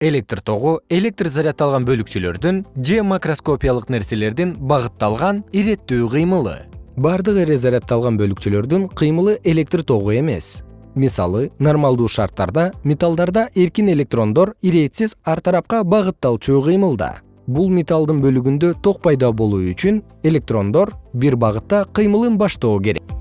электр тогу электр зарядталган бөлүкчөлөрдүн же макроскопиялык нерселердин багытталган иреттүү кыймылы. Бардык эре зарядталган бөлүкчөлөрдүн кыймылы электр тогу эмес. Мисалы нормалдуу шарттарда металлдарда эркин электрондор ирээтсиз ар тарапка багытталчу кыймылда. Бул металлдын бөлүгүндө ток пайда болуу үчүн электрондор бир багытта кыймылын баштоо керек.